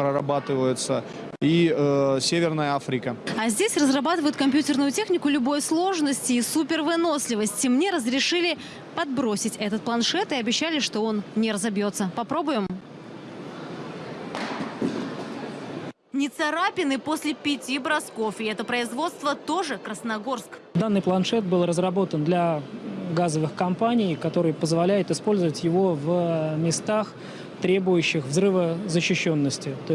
прорабатываются, и э, Северная Африка. А здесь разрабатывают компьютерную технику любой сложности и супервыносливости. Мне разрешили подбросить этот планшет и обещали, что он не разобьется. Попробуем? Не царапины после пяти бросков. И это производство тоже Красногорск. Данный планшет был разработан для газовых компаний, который позволяет использовать его в э, местах, требующих взрывозащищенности.